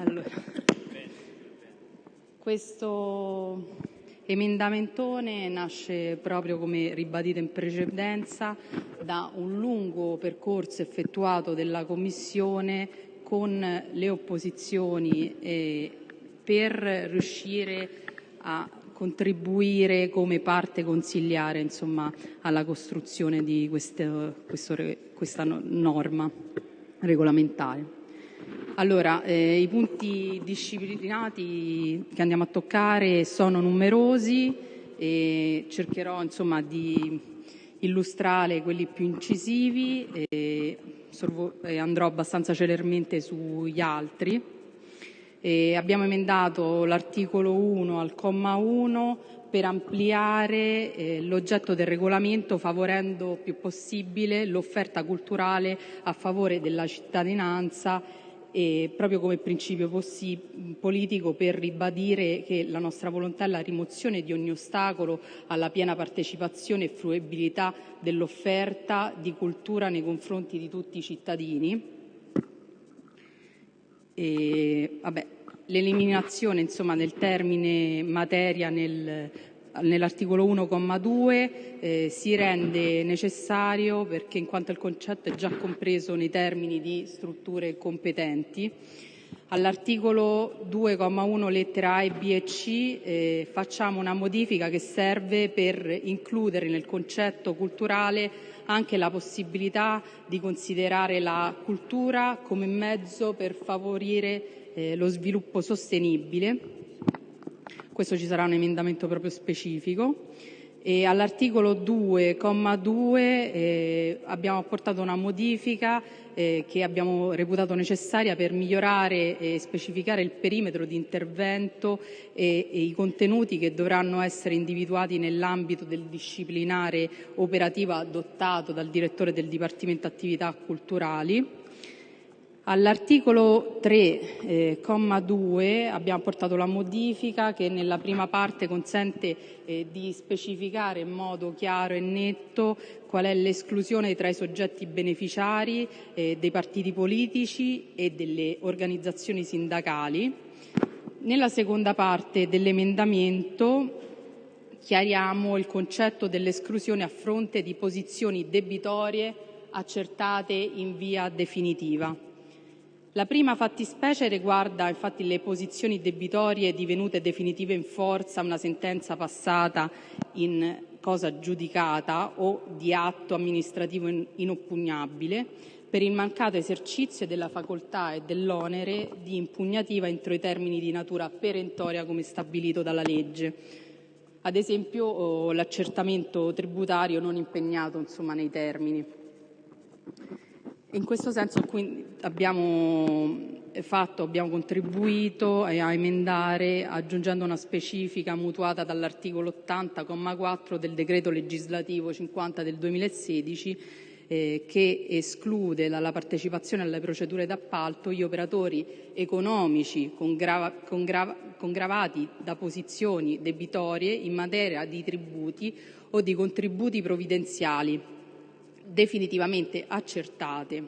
Allora, questo emendamentone nasce proprio come ribadito in precedenza da un lungo percorso effettuato della Commissione con le opposizioni eh, per riuscire a contribuire come parte consigliare insomma, alla costruzione di questo, questo, questa norma regolamentare. Allora, eh, i punti disciplinati che andiamo a toccare sono numerosi e cercherò insomma, di illustrare quelli più incisivi e, andrò abbastanza celermente sugli altri. E abbiamo emendato l'articolo 1 al comma 1 per ampliare eh, l'oggetto del regolamento favorendo più possibile l'offerta culturale a favore della cittadinanza e proprio come principio politico per ribadire che la nostra volontà è la rimozione di ogni ostacolo alla piena partecipazione e fruibilità dell'offerta di cultura nei confronti di tutti i cittadini. E, vabbè, l'eliminazione insomma, del termine materia nel nell'articolo 1,2 eh, si rende necessario perché in quanto il concetto è già compreso nei termini di strutture competenti. All'articolo 2,1 lettera A e B e C eh, facciamo una modifica che serve per includere nel concetto culturale anche la possibilità di considerare la cultura come mezzo per favorire eh, lo sviluppo sostenibile questo ci sarà un emendamento proprio specifico. All'articolo 2,2 eh, abbiamo apportato una modifica eh, che abbiamo reputato necessaria per migliorare e specificare il perimetro di intervento e, e i contenuti che dovranno essere individuati nell'ambito del disciplinare operativo adottato dal direttore del Dipartimento Attività Culturali All'articolo 3, eh, comma 2, abbiamo portato la modifica che nella prima parte consente eh, di specificare in modo chiaro e netto qual è l'esclusione tra i soggetti beneficiari eh, dei partiti politici e delle organizzazioni sindacali. Nella seconda parte dell'emendamento chiariamo il concetto dell'esclusione a fronte di posizioni debitorie accertate in via definitiva. La prima fattispecie riguarda infatti le posizioni debitorie divenute definitive in forza a una sentenza passata in cosa giudicata o di atto amministrativo inoppugnabile per il mancato esercizio della facoltà e dell'onere di impugnativa entro i termini di natura perentoria come stabilito dalla legge. Ad esempio oh, l'accertamento tributario non impegnato insomma, nei termini. In questo senso abbiamo fatto, abbiamo contribuito a emendare aggiungendo una specifica mutuata dall'articolo 80,4 del decreto legislativo 50 del 2016 eh, che esclude dalla partecipazione alle procedure d'appalto gli operatori economici con, grava, con, grava, con gravati da posizioni debitorie in materia di tributi o di contributi provvidenziali definitivamente accertate.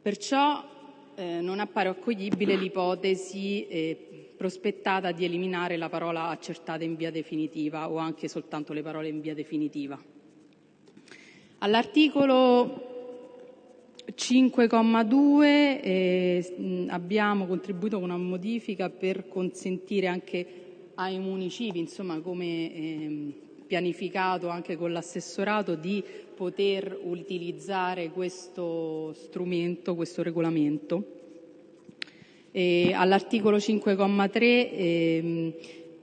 Perciò eh, non appare accoglibile l'ipotesi eh, prospettata di eliminare la parola accertata in via definitiva o anche soltanto le parole in via definitiva. All'articolo 5,2 eh, abbiamo contribuito con una modifica per consentire anche ai municipi, insomma come eh, pianificato anche con l'assessorato di poter utilizzare questo strumento, questo regolamento. all'articolo 5,3 ehm,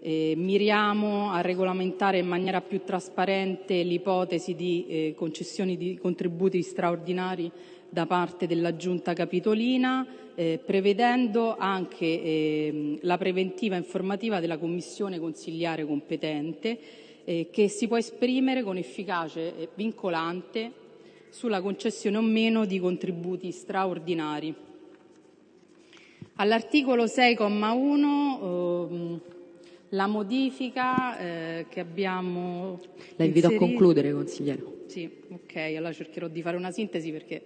eh, miriamo a regolamentare in maniera più trasparente l'ipotesi di eh, concessioni di contributi straordinari da parte della Giunta Capitolina, eh, prevedendo anche eh, la preventiva informativa della Commissione consigliare competente eh, che si può esprimere con efficace e vincolante sulla concessione o meno di contributi straordinari. All'articolo 6,1 ehm, la modifica eh, che abbiamo La invito inserito... a concludere, consigliere. Sì, ok, allora cercherò di fare una sintesi perché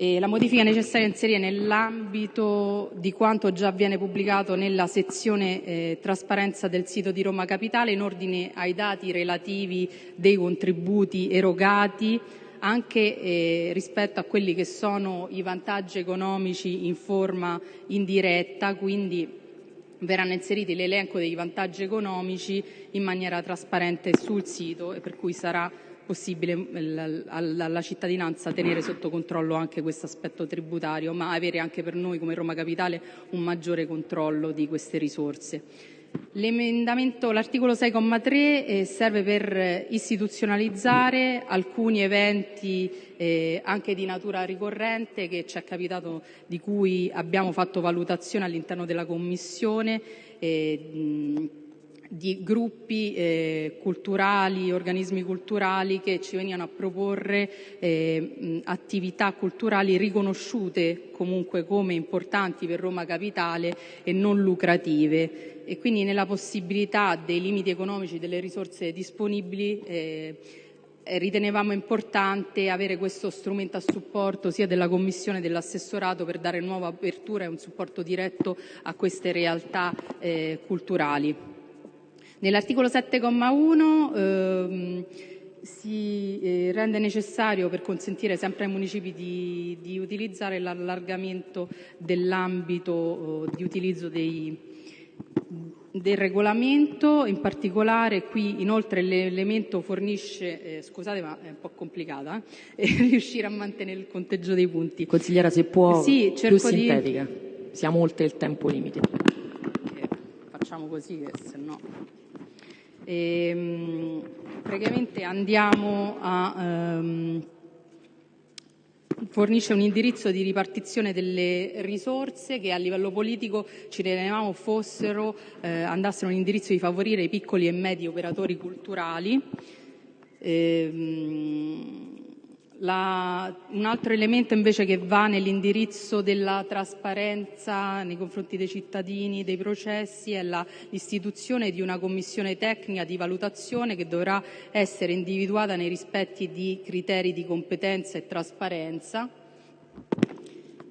E la modifica è necessaria inserire nell'ambito di quanto già viene pubblicato nella sezione eh, trasparenza del sito di Roma Capitale in ordine ai dati relativi dei contributi erogati anche eh, rispetto a quelli che sono i vantaggi economici in forma indiretta, quindi verranno inseriti l'elenco dei vantaggi economici in maniera trasparente sul sito e per cui sarà possibile alla cittadinanza tenere sotto controllo anche questo aspetto tributario, ma avere anche per noi come Roma Capitale un maggiore controllo di queste risorse. L'emendamento, l'articolo 6,3 eh, serve per istituzionalizzare alcuni eventi eh, anche di natura ricorrente che ci è capitato, di cui abbiamo fatto valutazione all'interno della Commissione. Eh, di gruppi eh, culturali, organismi culturali che ci venivano a proporre eh, attività culturali riconosciute comunque come importanti per Roma Capitale e non lucrative e quindi nella possibilità dei limiti economici delle risorse disponibili eh, ritenevamo importante avere questo strumento a supporto sia della Commissione che dell'assessorato per dare nuova apertura e un supporto diretto a queste realtà culturali. Nell'articolo 7,1 ehm, si eh, rende necessario, per consentire sempre ai municipi di, utilizzare l'allargamento dell'ambito eh, di utilizzo dei, del regolamento, in particolare qui inoltre l'elemento fornisce, praticamente andiamo a ehm, fornisce un indirizzo di ripartizione delle risorse che a livello politico ci fossero, eh, andassero un indirizzo di favorire i piccoli e medi operatori culturali. Un altro elemento che va nell'indirizzo della trasparenza nei confronti dei cittadini, dei processi, è l'istituzione di una commissione tecnica di valutazione che dovrà essere individuata nei rispetti di criteri di competenza e trasparenza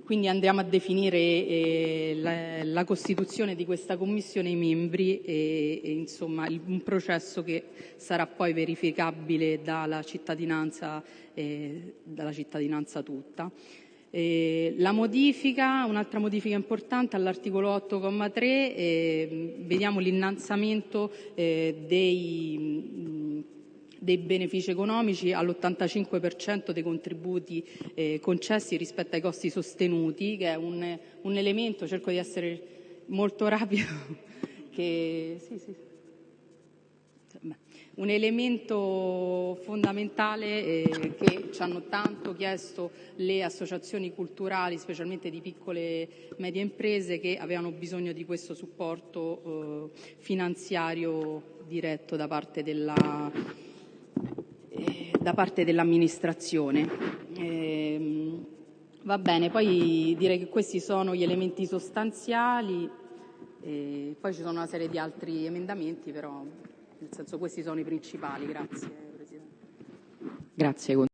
quindi andremo a definire eh, la, la, costituzione di questa commissione, i membri e, e insomma il, un processo che sarà poi verificabile dalla cittadinanza, eh, dalla cittadinanza tutta. Eh, la modifica, un'altra modifica importante all'articolo 8,3, eh, vediamo l'innalzamento eh, dei dei benefici economici all'85% dei contributi eh, concessi rispetto ai costi sostenuti, che è un, un elemento, cerco di essere molto rapido, che, sì, sì, un elemento fondamentale eh, che ci hanno tanto chiesto le associazioni culturali, specialmente di piccole e medie imprese, che avevano bisogno di questo supporto eh, finanziario diretto da parte della, da parte dell'amministrazione. Eh, va bene, poi direi che questi sono gli elementi sostanziali, eh, poi ci sono una serie di altri emendamenti, però nel senso questi sono i principali. Grazie. Grazie.